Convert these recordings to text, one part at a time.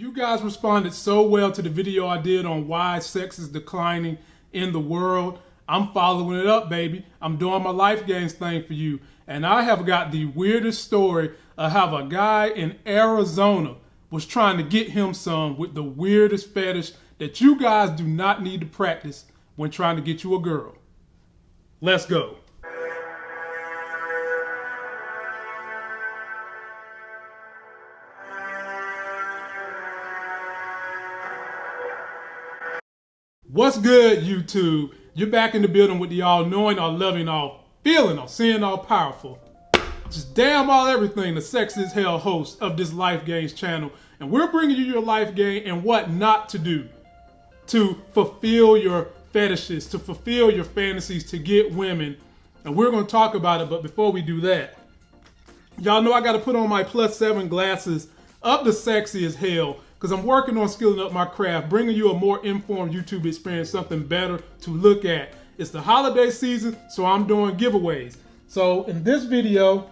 You guys responded so well to the video I did on why sex is declining in the world. I'm following it up, baby. I'm doing my life gains thing for you. And I have got the weirdest story of how a guy in Arizona was trying to get him some with the weirdest fetish that you guys do not need to practice when trying to get you a girl. Let's go. What's good, YouTube? You're back in the building with the all knowing, all loving, all feeling, all seeing, all powerful. Just damn all everything, the sex is hell host of this Life Gains channel. And we're bringing you your life game and what not to do to fulfill your fetishes, to fulfill your fantasies, to get women. And we're going to talk about it. But before we do that, y'all know I got to put on my plus seven glasses of the sexy as hell because I'm working on skilling up my craft, bringing you a more informed YouTube experience, something better to look at. It's the holiday season, so I'm doing giveaways. So in this video,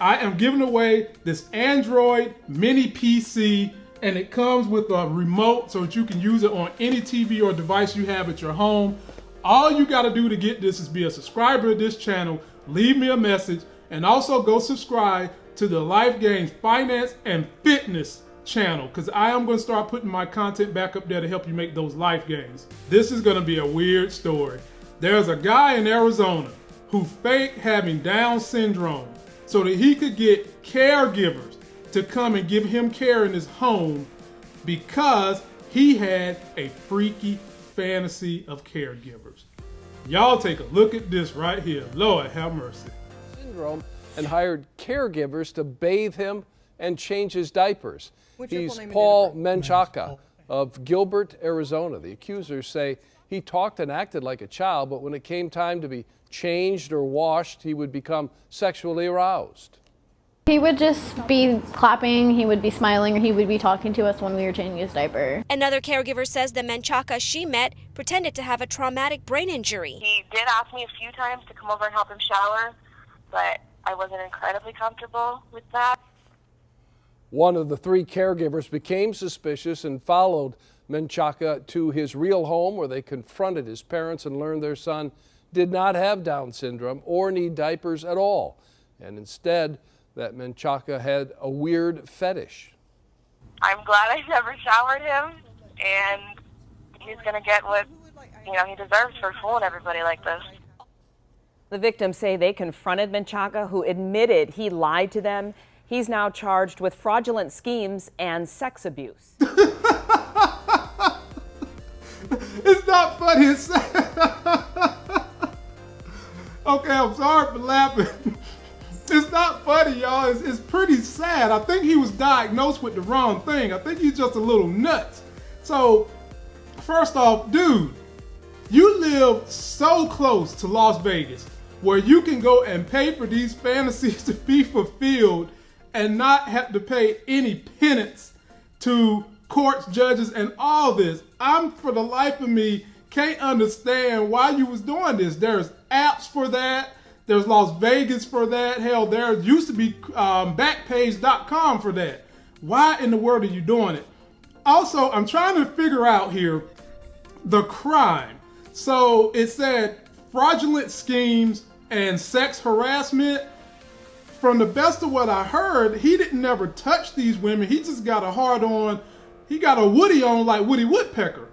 I am giving away this Android mini PC and it comes with a remote so that you can use it on any TV or device you have at your home. All you gotta do to get this is be a subscriber of this channel, leave me a message, and also go subscribe to the Life Gains Finance and Fitness channel because I am going to start putting my content back up there to help you make those life gains. This is going to be a weird story. There's a guy in Arizona who faked having Down syndrome so that he could get caregivers to come and give him care in his home because he had a freaky fantasy of caregivers. Y'all take a look at this right here. Lord have mercy. Syndrome and hired caregivers to bathe him and change his diapers. What's He's full name and Paul Menchaca of Gilbert, Arizona. The accusers say he talked and acted like a child, but when it came time to be changed or washed, he would become sexually aroused. He would just be clapping, he would be smiling, or he would be talking to us when we were changing his diaper. Another caregiver says the Menchaca she met pretended to have a traumatic brain injury. He did ask me a few times to come over and help him shower, but I wasn't incredibly comfortable with that. One of the three caregivers became suspicious and followed Menchaca to his real home where they confronted his parents and learned their son did not have Down syndrome or need diapers at all. And instead, that Menchaca had a weird fetish. I'm glad I never showered him, and he's going to get what you know he deserves for fooling everybody like this. The victims say they confronted Menchaca, who admitted he lied to them. He's now charged with fraudulent schemes and sex abuse. it's not funny. It's okay, I'm sorry for laughing. It's not funny, y'all. It's, it's pretty sad. I think he was diagnosed with the wrong thing. I think he's just a little nuts. So, first off, dude, you live so close to Las Vegas where you can go and pay for these fantasies to be fulfilled and not have to pay any penance to courts, judges, and all this. I'm, for the life of me, can't understand why you was doing this. There's apps for that. There's Las Vegas for that. Hell, there used to be um, Backpage.com for that. Why in the world are you doing it? Also, I'm trying to figure out here the crime. So it said fraudulent schemes and sex harassment. From the best of what I heard, he didn't never touch these women. He just got a hard on. He got a Woody on like Woody Woodpecker.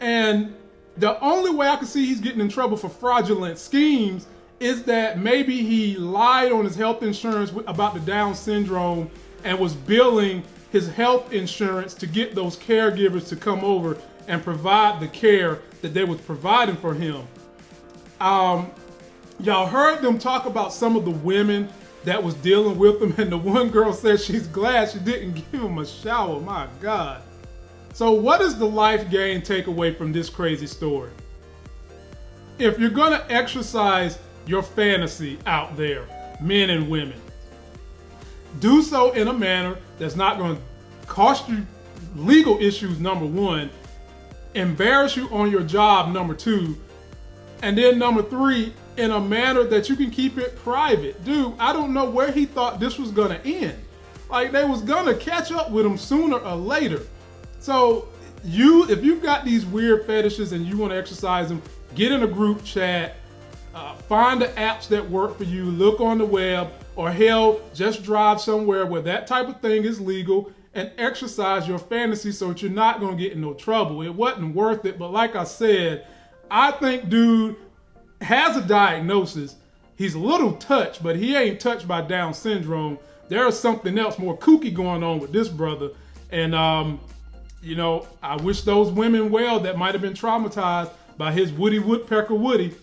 And the only way I can see he's getting in trouble for fraudulent schemes is that maybe he lied on his health insurance about the Down syndrome and was billing his health insurance to get those caregivers to come over and provide the care that they was providing for him. Um, y'all heard them talk about some of the women that was dealing with him, and the one girl said she's glad she didn't give him a shower. My God. So, what is the life gain takeaway from this crazy story? If you're gonna exercise your fantasy out there, men and women. Do so in a manner that's not going to cost you legal issues, number one, embarrass you on your job, number two, and then number three, in a manner that you can keep it private. Dude, I don't know where he thought this was to end. Like they was gonna catch up with him sooner or later. So you, if you've got these weird fetishes and you want to exercise them, get in a group chat. Uh, find the apps that work for you. Look on the web, or hell, just drive somewhere where that type of thing is legal and exercise your fantasy so that you're not gonna get in no trouble. It wasn't worth it, but like I said, I think dude has a diagnosis. He's a little touched, but he ain't touched by Down syndrome. There's something else more kooky going on with this brother. And um, you know, I wish those women well that might have been traumatized by his Woody Woodpecker Woody.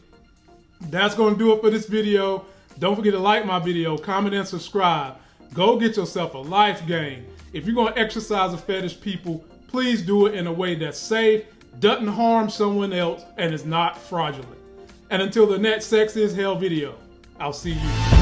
That's gonna do it for this video. Don't forget to like my video, comment, and subscribe. Go get yourself a life game. If you're gonna exercise a fetish, people, please do it in a way that's safe, doesn't harm someone else, and is not fraudulent. And until the next Sex is Hell video, I'll see you.